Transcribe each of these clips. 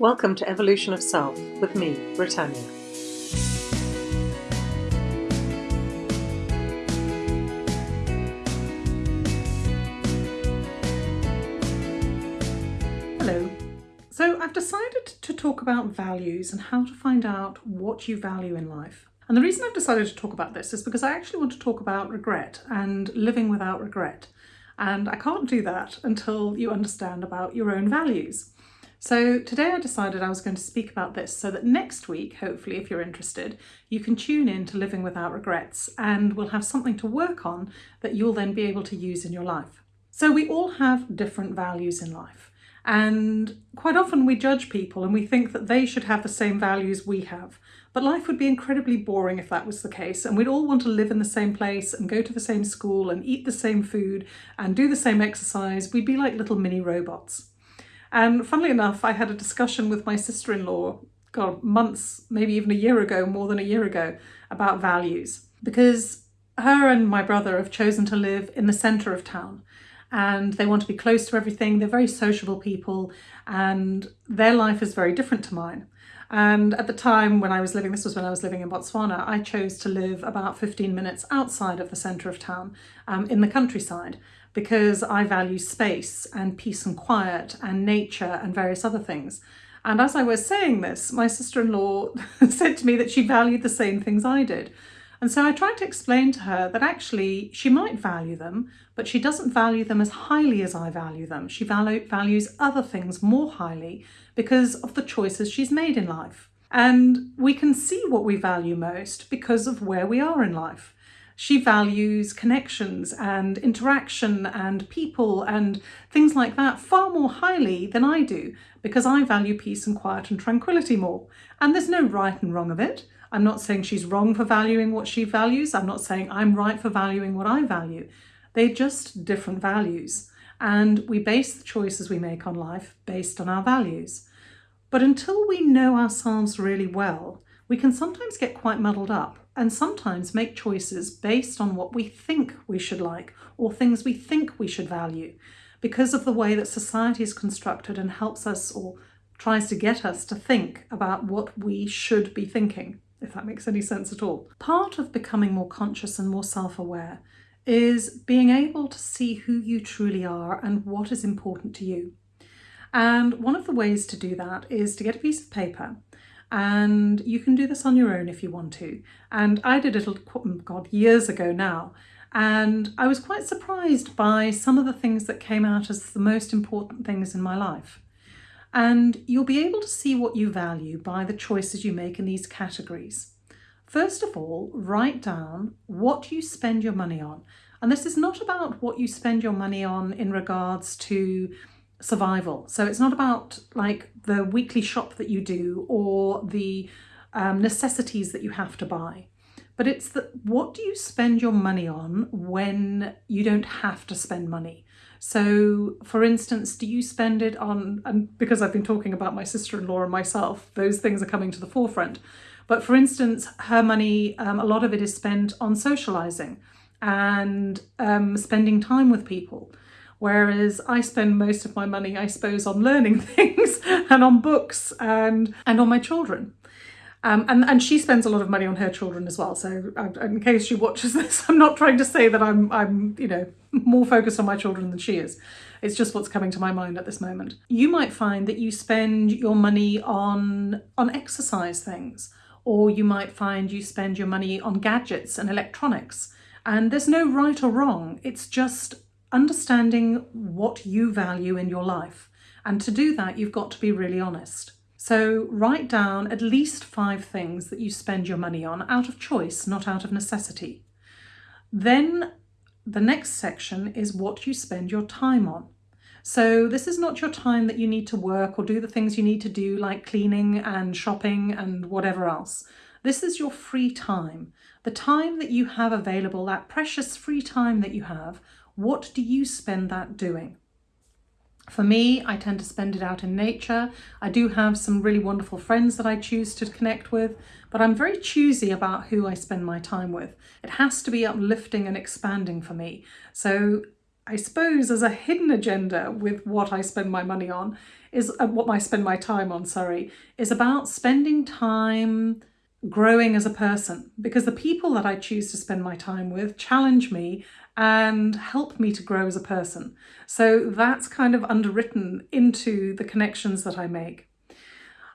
Welcome to Evolution of Self with me, Britannia. Hello. So I've decided to talk about values and how to find out what you value in life. And the reason I've decided to talk about this is because I actually want to talk about regret and living without regret. And I can't do that until you understand about your own values. So today I decided I was going to speak about this so that next week, hopefully if you're interested, you can tune in to Living Without Regrets and we'll have something to work on that you'll then be able to use in your life. So we all have different values in life and quite often we judge people and we think that they should have the same values we have. But life would be incredibly boring if that was the case and we'd all want to live in the same place and go to the same school and eat the same food and do the same exercise. We'd be like little mini robots. And funnily enough, I had a discussion with my sister-in-law, God, months, maybe even a year ago, more than a year ago, about values. Because her and my brother have chosen to live in the centre of town and they want to be close to everything. They're very sociable people and their life is very different to mine. And at the time when I was living, this was when I was living in Botswana, I chose to live about 15 minutes outside of the centre of town um, in the countryside because I value space and peace and quiet and nature and various other things. And as I was saying this, my sister-in-law said to me that she valued the same things I did. And so I tried to explain to her that actually she might value them, but she doesn't value them as highly as I value them. She value, values other things more highly because of the choices she's made in life. And we can see what we value most because of where we are in life. She values connections and interaction and people and things like that far more highly than I do because I value peace and quiet and tranquility more. And there's no right and wrong of it. I'm not saying she's wrong for valuing what she values. I'm not saying I'm right for valuing what I value. They're just different values. And we base the choices we make on life based on our values. But until we know ourselves really well, we can sometimes get quite muddled up and sometimes make choices based on what we think we should like or things we think we should value because of the way that society is constructed and helps us or tries to get us to think about what we should be thinking if that makes any sense at all. Part of becoming more conscious and more self-aware is being able to see who you truly are and what is important to you. And one of the ways to do that is to get a piece of paper and you can do this on your own if you want to. And I did it, mm, God, years ago now. And I was quite surprised by some of the things that came out as the most important things in my life. And you'll be able to see what you value by the choices you make in these categories. First of all, write down what you spend your money on. And this is not about what you spend your money on in regards to survival. So it's not about like the weekly shop that you do or the um, necessities that you have to buy. But it's that what do you spend your money on when you don't have to spend money? So for instance, do you spend it on, and because I've been talking about my sister-in-law and myself, those things are coming to the forefront. But for instance, her money, um, a lot of it is spent on socializing and um, spending time with people. Whereas I spend most of my money, I suppose, on learning things and on books and, and on my children. Um, and, and she spends a lot of money on her children as well. So in case she watches this, I'm not trying to say that I'm, I'm, you know, more focused on my children than she is. It's just what's coming to my mind at this moment. You might find that you spend your money on, on exercise things, or you might find you spend your money on gadgets and electronics. And there's no right or wrong. It's just understanding what you value in your life. And to do that, you've got to be really honest. So write down at least five things that you spend your money on out of choice, not out of necessity. Then the next section is what you spend your time on. So this is not your time that you need to work or do the things you need to do like cleaning and shopping and whatever else. This is your free time, the time that you have available, that precious free time that you have. What do you spend that doing? For me, I tend to spend it out in nature. I do have some really wonderful friends that I choose to connect with, but I'm very choosy about who I spend my time with. It has to be uplifting and expanding for me. So I suppose as a hidden agenda with what I spend my money on is uh, what I spend my time on, sorry, is about spending time growing as a person because the people that I choose to spend my time with challenge me and help me to grow as a person. So that's kind of underwritten into the connections that I make.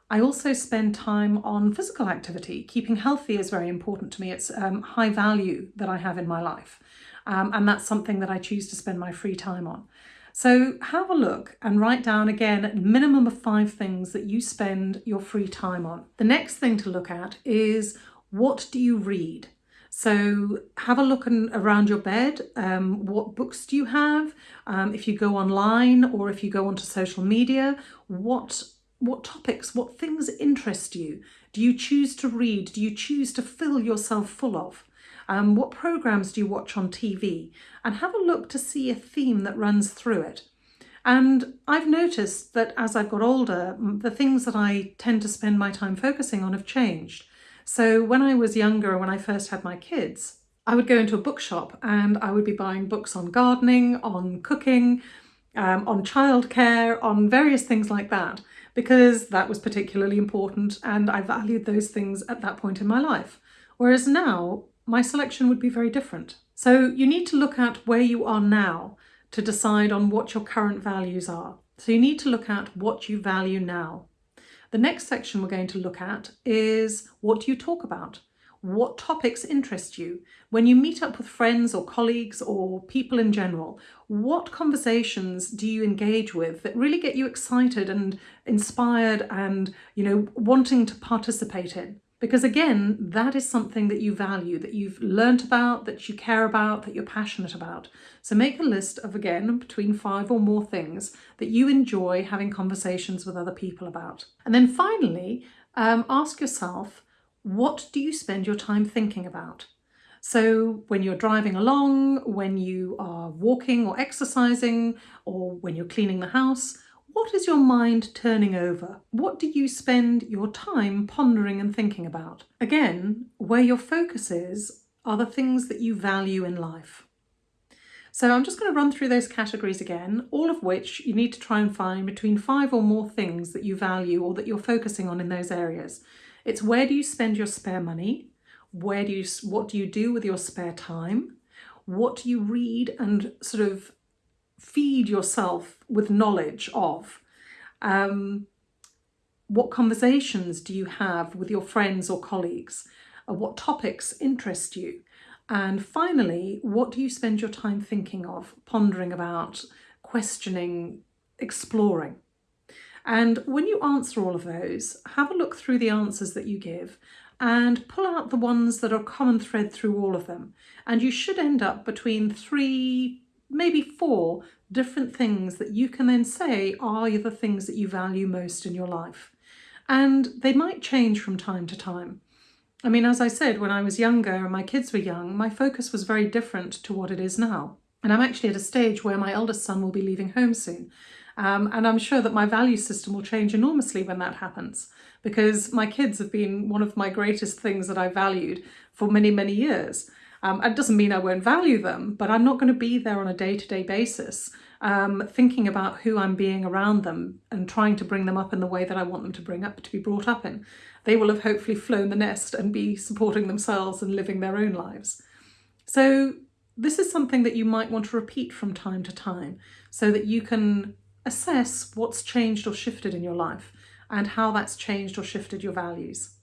I also spend time on physical activity. Keeping healthy is very important to me. It's um, high value that I have in my life. Um, and that's something that I choose to spend my free time on. So have a look and write down again a minimum of five things that you spend your free time on. The next thing to look at is what do you read? So have a look in, around your bed. Um, what books do you have? Um, if you go online or if you go onto social media, what what topics, what things interest you? Do you choose to read? Do you choose to fill yourself full of? Um, what programs do you watch on TV? And have a look to see a theme that runs through it. And I've noticed that as I've got older, the things that I tend to spend my time focusing on have changed. So when I was younger, when I first had my kids, I would go into a bookshop and I would be buying books on gardening, on cooking, um, on childcare, on various things like that, because that was particularly important and I valued those things at that point in my life. Whereas now, my selection would be very different. So you need to look at where you are now to decide on what your current values are. So you need to look at what you value now. The next section we're going to look at is what do you talk about? What topics interest you? When you meet up with friends or colleagues or people in general, what conversations do you engage with that really get you excited and inspired and, you know, wanting to participate in? Because again, that is something that you value, that you've learnt about, that you care about, that you're passionate about. So make a list of, again, between five or more things that you enjoy having conversations with other people about. And then finally, um, ask yourself, what do you spend your time thinking about? So when you're driving along, when you are walking or exercising, or when you're cleaning the house, what is your mind turning over? What do you spend your time pondering and thinking about? Again, where your focus is are the things that you value in life. So I'm just going to run through those categories again, all of which you need to try and find between five or more things that you value or that you're focusing on in those areas. It's where do you spend your spare money? Where do you, what do you do with your spare time? What do you read and sort of feed yourself with knowledge of? Um, what conversations do you have with your friends or colleagues? Uh, what topics interest you? And finally, what do you spend your time thinking of, pondering about, questioning, exploring? And when you answer all of those, have a look through the answers that you give and pull out the ones that are common thread through all of them. And you should end up between three maybe four different things that you can then say are the things that you value most in your life. And they might change from time to time. I mean, as I said, when I was younger and my kids were young, my focus was very different to what it is now. And I'm actually at a stage where my eldest son will be leaving home soon. Um, and I'm sure that my value system will change enormously when that happens because my kids have been one of my greatest things that I valued for many, many years. Um, it doesn't mean I won't value them, but I'm not going to be there on a day-to-day -day basis um, thinking about who I'm being around them and trying to bring them up in the way that I want them to bring up to be brought up in. They will have hopefully flown the nest and be supporting themselves and living their own lives. So this is something that you might want to repeat from time to time so that you can assess what's changed or shifted in your life and how that's changed or shifted your values.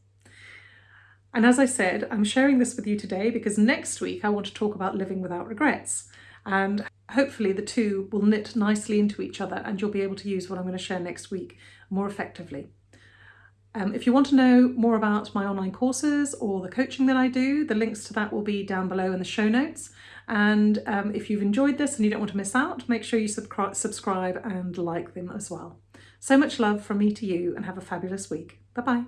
And as I said, I'm sharing this with you today because next week I want to talk about living without regrets. And hopefully the two will knit nicely into each other and you'll be able to use what I'm going to share next week more effectively. Um, if you want to know more about my online courses or the coaching that I do, the links to that will be down below in the show notes. And um, if you've enjoyed this and you don't want to miss out, make sure you subscribe and like them as well. So much love from me to you and have a fabulous week. Bye-bye.